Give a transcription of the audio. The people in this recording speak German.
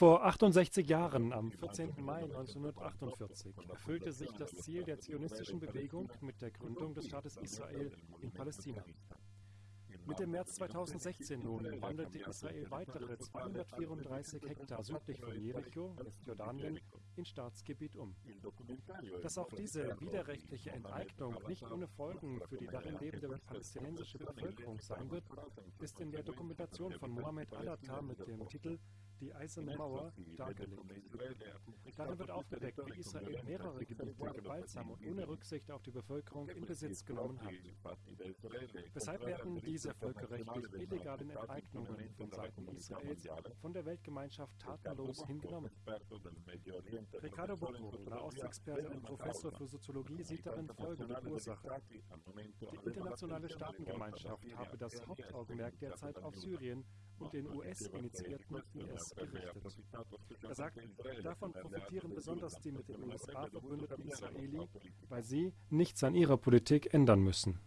Vor 68 Jahren, am 14. Mai 1948, erfüllte sich das Ziel der zionistischen Bewegung mit der Gründung des Staates Israel in Palästina. Mit dem März 2016 nun wandelte Israel weitere 234 Hektar südlich von Jericho, Westjordanien, in Staatsgebiet um. Dass auch diese widerrechtliche Enteignung nicht ohne Folgen für die darin lebende palästinensische Bevölkerung sein wird, ist in der Dokumentation von Mohammed al mit dem Titel Die Eiserne Mauer dargelegt. Darin wird aufgedeckt, wie Israel mehrere Gebiete gewaltsam und ohne Rücksicht auf die Bevölkerung in Besitz genommen hat. Weshalb werden diese völkerrechtlich illegalen Enteignungen von Seiten Israels von der Weltgemeinschaft tatenlos hingenommen? Ricardo Bocco, Nahostexperte und Professor für Soziologie, sieht darin folgende Ursache. Die internationale Staatengemeinschaft habe das Hauptaugenmerk derzeit auf Syrien und den US-initiierten IS gerichtet. Er sagt, davon profitieren besonders die mit den USA verbündeten Israeli, weil sie nichts an ihrer Politik ändern müssen.